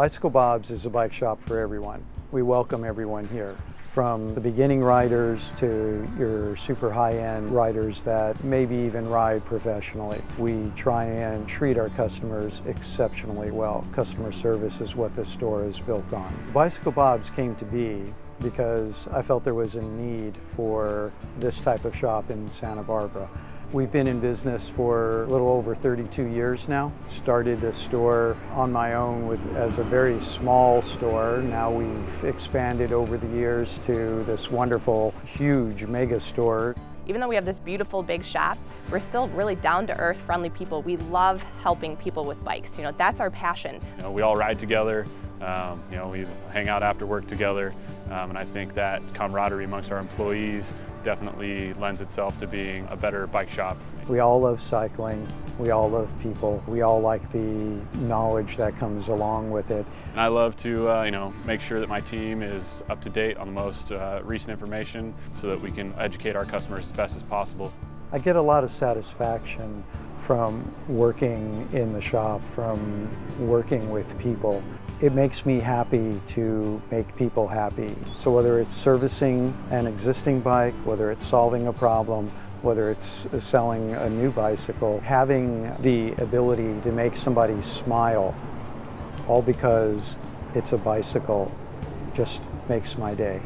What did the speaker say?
Bicycle Bob's is a bike shop for everyone. We welcome everyone here from the beginning riders to your super high-end riders that maybe even ride professionally. We try and treat our customers exceptionally well. Customer service is what this store is built on. Bicycle Bob's came to be because I felt there was a need for this type of shop in Santa Barbara. We've been in business for a little over 32 years now. Started the store on my own with, as a very small store. Now we've expanded over the years to this wonderful, huge mega store. Even though we have this beautiful big shop, we're still really down-to-earth, friendly people. We love helping people with bikes. You know, that's our passion. You know, we all ride together. Um, you know, we hang out after work together, um, and I think that camaraderie amongst our employees definitely lends itself to being a better bike shop. We all love cycling. We all love people. We all like the knowledge that comes along with it. And I love to, uh, you know, make sure that my team is up to date on the most uh, recent information so that we can educate our customers as best as possible. I get a lot of satisfaction from working in the shop, from working with people. It makes me happy to make people happy. So whether it's servicing an existing bike, whether it's solving a problem, whether it's uh, selling a new bicycle, having the ability to make somebody smile, all because it's a bicycle, just makes my day.